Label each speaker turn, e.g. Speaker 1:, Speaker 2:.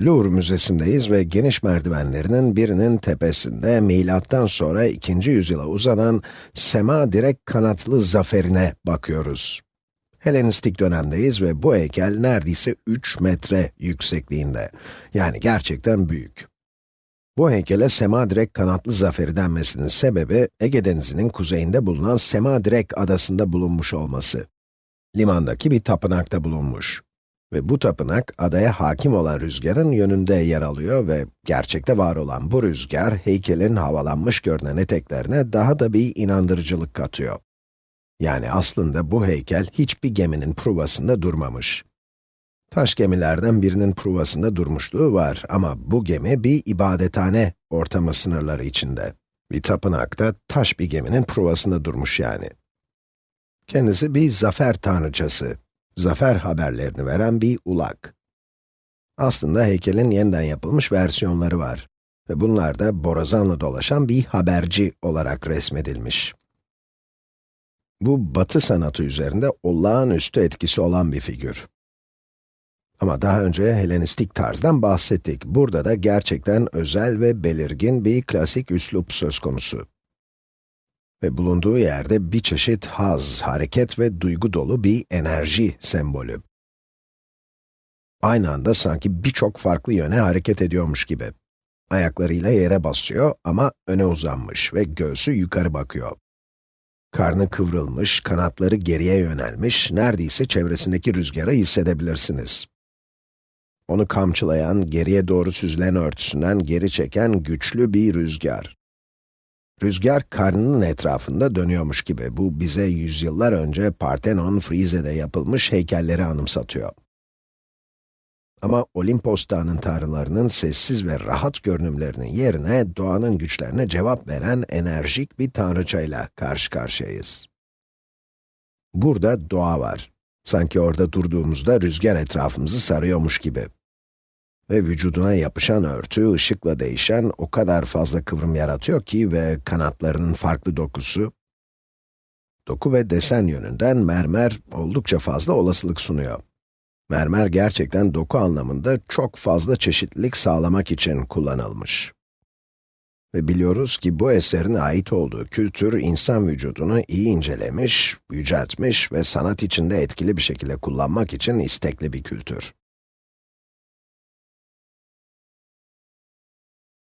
Speaker 1: Louvre Müzesi'ndeyiz ve geniş merdivenlerinin birinin tepesinde milattan sonra 2. yüzyıla uzanan sema direk kanatlı zaferine bakıyoruz. Helenistik dönemdeyiz ve bu heykel neredeyse 3 metre yüksekliğinde. Yani gerçekten büyük. Bu heykele sema direk kanatlı zaferi denmesinin sebebi, Ege Denizi'nin kuzeyinde bulunan Sema direk adasında bulunmuş olması. Limandaki bir tapınakta bulunmuş. Ve bu tapınak, adaya hakim olan rüzgarın yönünde yer alıyor ve gerçekte var olan bu rüzgar, heykelin havalanmış görünen eteklerine daha da bir inandırıcılık katıyor. Yani aslında bu heykel hiçbir geminin pruvasında durmamış. Taş gemilerden birinin pruvasında durmuşluğu var ama bu gemi bir ibadethane ortamı sınırları içinde. Bir tapınakta taş bir geminin pruvasında durmuş yani. Kendisi bir zafer tanrıçası, zafer haberlerini veren bir ulak. Aslında heykelin yeniden yapılmış versiyonları var. Ve bunlar da borazanla dolaşan bir haberci olarak resmedilmiş. Bu batı sanatı üzerinde olağanüstü etkisi olan bir figür. Ama daha önce Helenistik tarzdan bahsettik. Burada da gerçekten özel ve belirgin bir klasik üslup söz konusu. Ve bulunduğu yerde bir çeşit haz, hareket ve duygu dolu bir enerji sembolü. Aynı anda sanki birçok farklı yöne hareket ediyormuş gibi. Ayaklarıyla yere basıyor ama öne uzanmış ve göğsü yukarı bakıyor. Karnı kıvrılmış, kanatları geriye yönelmiş, neredeyse çevresindeki rüzgarı hissedebilirsiniz. Onu kamçılayan, geriye doğru süzülen örtüsünden geri çeken güçlü bir rüzgar. Rüzgar karnının etrafında dönüyormuş gibi. Bu bize yüzyıllar önce Parthenon, Frize'de yapılmış heykelleri anımsatıyor. Ama Olimpos Dağı'nın tanrılarının sessiz ve rahat görünümlerinin yerine doğanın güçlerine cevap veren enerjik bir tanrıçayla karşı karşıyayız. Burada doğa var. Sanki orada durduğumuzda rüzgar etrafımızı sarıyormuş gibi. Ve vücuduna yapışan örtü, ışıkla değişen o kadar fazla kıvrım yaratıyor ki ve kanatlarının farklı dokusu, doku ve desen yönünden mermer oldukça fazla olasılık sunuyor. Mermer gerçekten doku anlamında çok fazla çeşitlilik sağlamak için kullanılmış. Ve biliyoruz ki bu eserin ait olduğu kültür, insan vücudunu iyi incelemiş, yüceltmiş ve sanat içinde etkili bir şekilde kullanmak için istekli bir kültür.